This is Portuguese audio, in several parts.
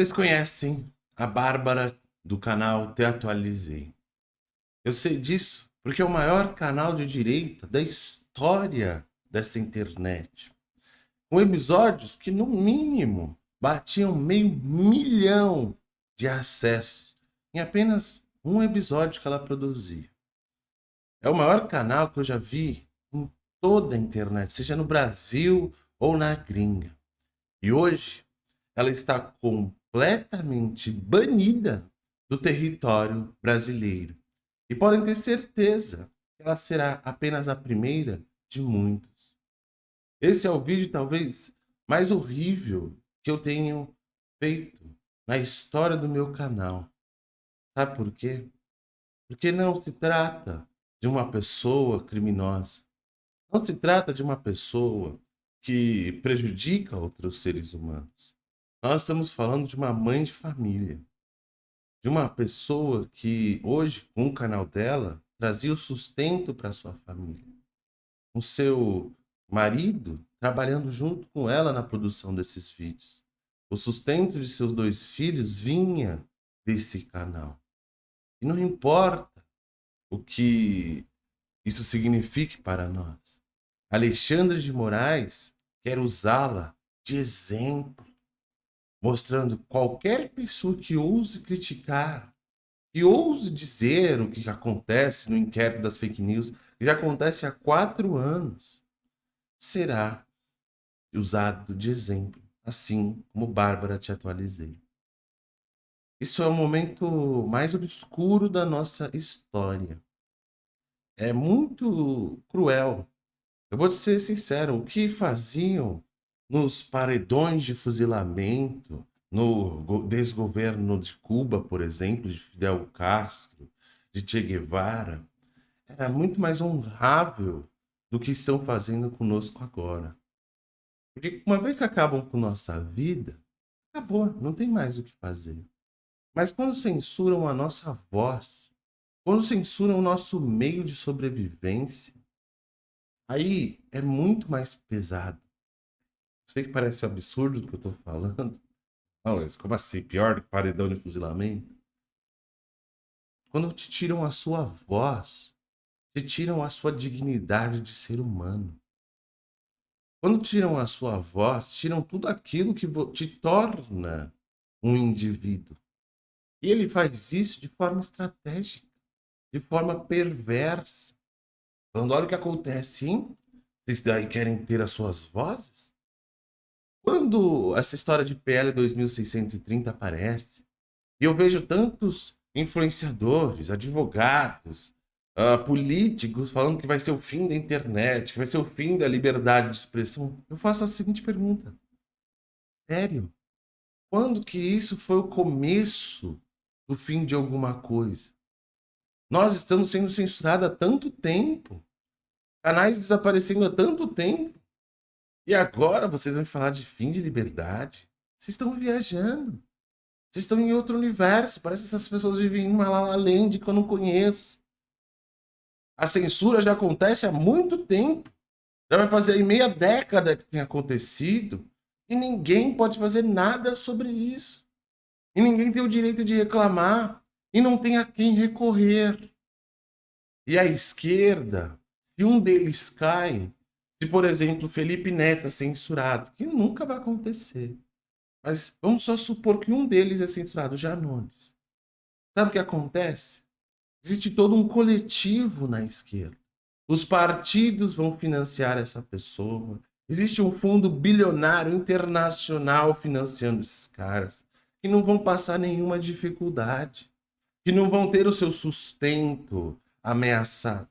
Vocês conhecem a Bárbara do canal Te Atualizei. Eu sei disso porque é o maior canal de direita da história dessa internet. Com episódios que, no mínimo, batiam meio milhão de acessos em apenas um episódio que ela produzia. É o maior canal que eu já vi em toda a internet, seja no Brasil ou na gringa. E hoje ela está completamente banida do território brasileiro. E podem ter certeza que ela será apenas a primeira de muitos. Esse é o vídeo talvez mais horrível que eu tenho feito na história do meu canal. Sabe por quê? Porque não se trata de uma pessoa criminosa. Não se trata de uma pessoa que prejudica outros seres humanos. Nós estamos falando de uma mãe de família, de uma pessoa que hoje, com o canal dela, trazia o sustento para sua família. O seu marido trabalhando junto com ela na produção desses vídeos. O sustento de seus dois filhos vinha desse canal. E não importa o que isso signifique para nós. Alexandre de Moraes quer usá-la de exemplo mostrando qualquer pessoa que ouse criticar, que ouse dizer o que acontece no inquérito das fake news, que já acontece há quatro anos, será usado de exemplo, assim como Bárbara te atualizei. Isso é o momento mais obscuro da nossa história. É muito cruel. Eu vou te ser sincero, o que faziam nos paredões de fuzilamento, no desgoverno de Cuba, por exemplo, de Fidel Castro, de Che Guevara, era muito mais honrável do que estão fazendo conosco agora. Porque uma vez que acabam com nossa vida, acabou, não tem mais o que fazer. Mas quando censuram a nossa voz, quando censuram o nosso meio de sobrevivência, aí é muito mais pesado. Sei que parece absurdo o que eu tô falando. Não, mas como assim? Pior do que paredão de fuzilamento? Quando te tiram a sua voz, te tiram a sua dignidade de ser humano. Quando tiram a sua voz, tiram tudo aquilo que te torna um indivíduo. E ele faz isso de forma estratégica, de forma perversa. Quando olha o que acontece, hein? Vocês daí querem ter as suas vozes? Quando essa história de PL 2630 aparece, e eu vejo tantos influenciadores, advogados, uh, políticos falando que vai ser o fim da internet, que vai ser o fim da liberdade de expressão, eu faço a seguinte pergunta. Sério? Quando que isso foi o começo do fim de alguma coisa? Nós estamos sendo censurados há tanto tempo. Canais desaparecendo há tanto tempo. E agora vocês vão falar de fim de liberdade? Vocês estão viajando. Vocês estão em outro universo. Parece que essas pessoas vivem em uma La Land que eu não conheço. A censura já acontece há muito tempo. Já vai fazer aí meia década que tem acontecido. E ninguém pode fazer nada sobre isso. E ninguém tem o direito de reclamar. E não tem a quem recorrer. E a esquerda, se um deles cai, se, por exemplo, Felipe Neto é censurado, que nunca vai acontecer. Mas vamos só supor que um deles é censurado, Janones. Sabe o que acontece? Existe todo um coletivo na esquerda. Os partidos vão financiar essa pessoa. Existe um fundo bilionário internacional financiando esses caras, que não vão passar nenhuma dificuldade, que não vão ter o seu sustento ameaçado.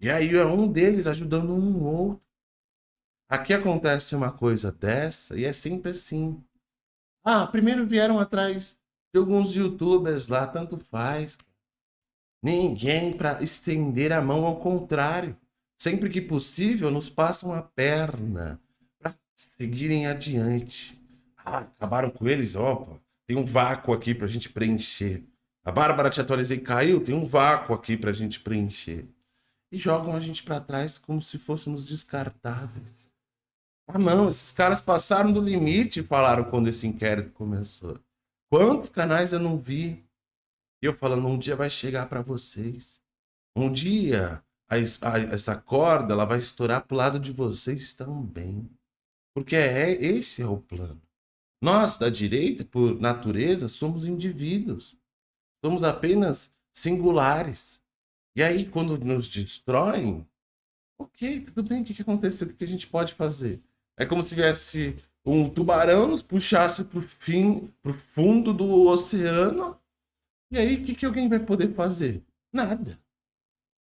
E aí é um deles ajudando um outro. Aqui acontece uma coisa dessa e é sempre assim. Ah, primeiro vieram atrás de alguns youtubers lá, tanto faz. Ninguém para estender a mão, ao contrário. Sempre que possível, nos passam a perna para seguirem adiante. Ah, acabaram com eles? Opa, tem um vácuo aqui para a gente preencher. A Bárbara te atualizei caiu, tem um vácuo aqui para a gente preencher e jogam a gente para trás como se fôssemos descartáveis. Ah, não, esses caras passaram do limite, falaram quando esse inquérito começou. Quantos canais eu não vi? E eu falando, um dia vai chegar para vocês. Um dia a, a, essa corda ela vai estourar pro lado de vocês também. Porque é esse é o plano. Nós da direita, por natureza, somos indivíduos. Somos apenas singulares. E aí, quando nos destroem, ok, tudo bem, o que, que aconteceu? O que, que a gente pode fazer? É como se tivesse um tubarão nos puxasse para o fim, pro fundo do oceano. E aí, o que, que alguém vai poder fazer? Nada.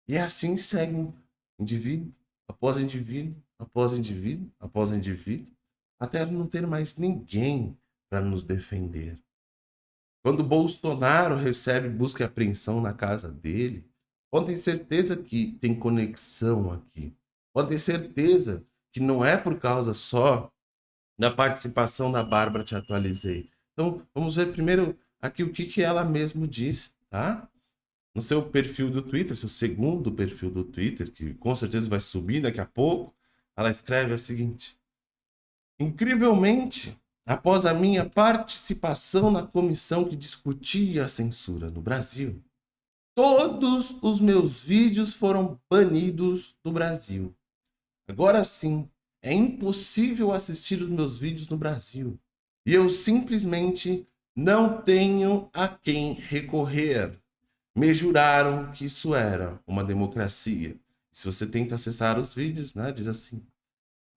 E assim seguem indivíduo após indivíduo, após indivíduo, após indivíduo, até não ter mais ninguém para nos defender. Quando Bolsonaro recebe busca e apreensão na casa dele, pode ter certeza que tem conexão aqui. Pode ter certeza que não é por causa só da participação da Bárbara Te Atualizei. Então, vamos ver primeiro aqui o que, que ela mesmo diz, tá? No seu perfil do Twitter, seu segundo perfil do Twitter, que com certeza vai subir daqui a pouco, ela escreve o seguinte: Incrivelmente, após a minha participação na comissão que discutia a censura no Brasil, todos os meus vídeos foram banidos do Brasil. Agora sim, é impossível assistir os meus vídeos no Brasil. E eu simplesmente não tenho a quem recorrer. Me juraram que isso era uma democracia. Se você tenta acessar os vídeos, né, diz assim.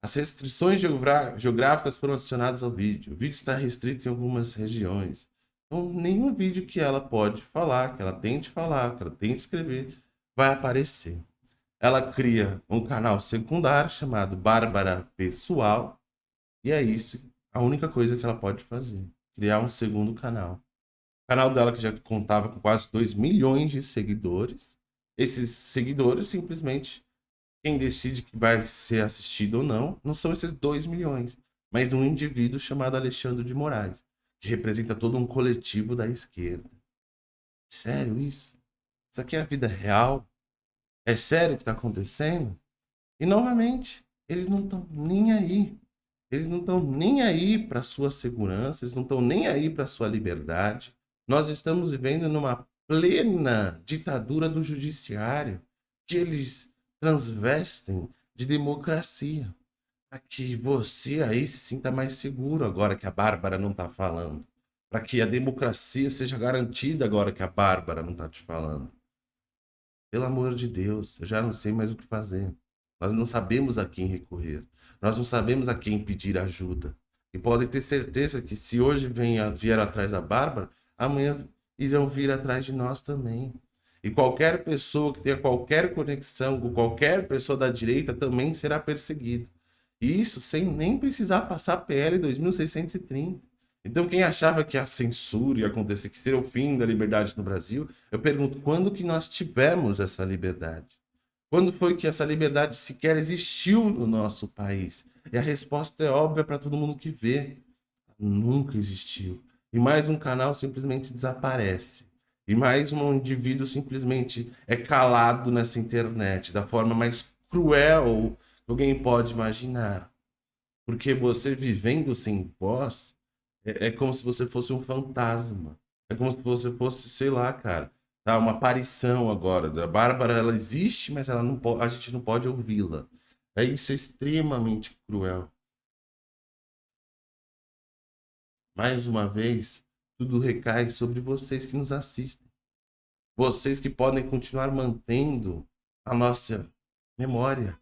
As restrições geográficas foram adicionadas ao vídeo. O vídeo está restrito em algumas regiões. Então, nenhum vídeo que ela pode falar, que ela tente falar, que ela tente escrever, vai aparecer ela cria um canal secundário chamado Bárbara Pessoal. E é isso, a única coisa que ela pode fazer. Criar um segundo canal. O canal dela que já contava com quase 2 milhões de seguidores. Esses seguidores simplesmente quem decide que vai ser assistido ou não, não são esses 2 milhões, mas um indivíduo chamado Alexandre de Moraes, que representa todo um coletivo da esquerda. Sério isso? Isso aqui é a vida real? É sério o que está acontecendo? E novamente, eles não estão nem aí. Eles não estão nem aí para sua segurança, eles não estão nem aí para sua liberdade. Nós estamos vivendo numa plena ditadura do judiciário que eles transvestem de democracia para que você aí se sinta mais seguro agora que a Bárbara não está falando, para que a democracia seja garantida agora que a Bárbara não está te falando. Pelo amor de Deus, eu já não sei mais o que fazer. Nós não sabemos a quem recorrer. Nós não sabemos a quem pedir ajuda. E podem ter certeza que se hoje venha, vier atrás da Bárbara, amanhã irão vir atrás de nós também. E qualquer pessoa que tenha qualquer conexão com qualquer pessoa da direita também será perseguido. Isso sem nem precisar passar PL 2630. Então, quem achava que a censura ia acontecer, que seria o fim da liberdade no Brasil, eu pergunto, quando que nós tivemos essa liberdade? Quando foi que essa liberdade sequer existiu no nosso país? E a resposta é óbvia para todo mundo que vê. Nunca existiu. E mais um canal simplesmente desaparece. E mais um indivíduo simplesmente é calado nessa internet da forma mais cruel alguém pode imaginar. Porque você vivendo sem voz, é, é como se você fosse um fantasma. É como se você fosse, sei lá, cara, tá? Uma aparição agora. A Bárbara, ela existe, mas ela não a gente não pode ouvi-la. É isso é extremamente cruel. Mais uma vez, tudo recai sobre vocês que nos assistem. Vocês que podem continuar mantendo a nossa memória.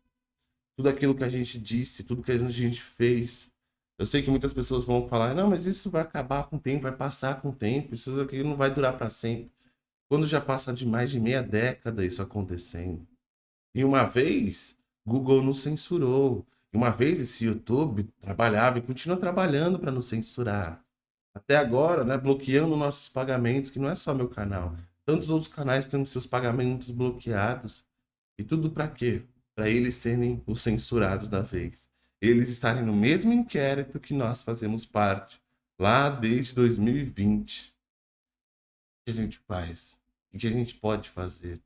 Tudo aquilo que a gente disse, tudo que a gente fez, eu sei que muitas pessoas vão falar, não, mas isso vai acabar com o tempo, vai passar com o tempo, isso aqui não vai durar para sempre. Quando já passa de mais de meia década isso acontecendo. E uma vez, Google nos censurou. E uma vez esse YouTube trabalhava e continua trabalhando para nos censurar. Até agora, né, bloqueando nossos pagamentos, que não é só meu canal. Tantos outros canais têm seus pagamentos bloqueados. E tudo para quê? Para eles serem os censurados da vez eles estarem no mesmo inquérito que nós fazemos parte, lá desde 2020. O que a gente faz? O que a gente pode fazer?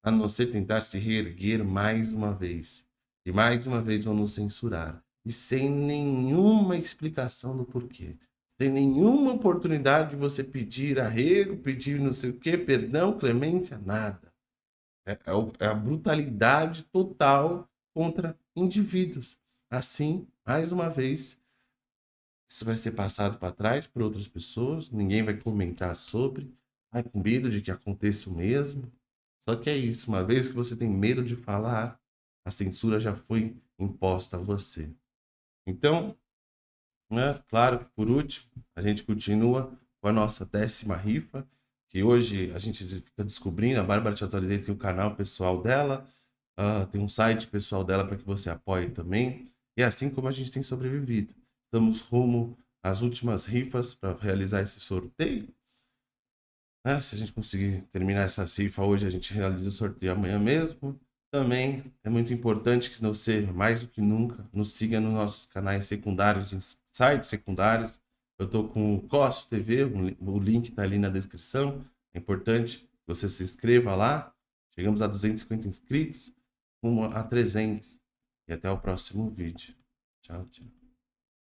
A não ser tentar se reerguer mais uma vez. E mais uma vez vão nos censurar. e sem nenhuma explicação do porquê. Sem nenhuma oportunidade de você pedir arrego, pedir não sei o que, perdão, clemência, nada. É, é, é a brutalidade total contra indivíduos. Assim, mais uma vez, isso vai ser passado para trás por outras pessoas, ninguém vai comentar sobre, vai com medo de que aconteça o mesmo. Só que é isso, uma vez que você tem medo de falar, a censura já foi imposta a você. Então, né, claro que por último, a gente continua com a nossa décima rifa, que hoje a gente fica descobrindo, a Bárbara Te Atualizei tem o canal pessoal dela, uh, tem um site pessoal dela para que você apoie também, e é assim como a gente tem sobrevivido. Estamos rumo às últimas rifas para realizar esse sorteio. Né? Se a gente conseguir terminar essa rifa hoje, a gente realiza o sorteio amanhã mesmo. Também é muito importante que você, mais do que nunca, nos siga nos nossos canais secundários, sites secundários. Eu estou com o Costo TV, o link está ali na descrição. É importante que você se inscreva lá. Chegamos a 250 inscritos, rumo a 300. E até o próximo vídeo. Tchau, tchau.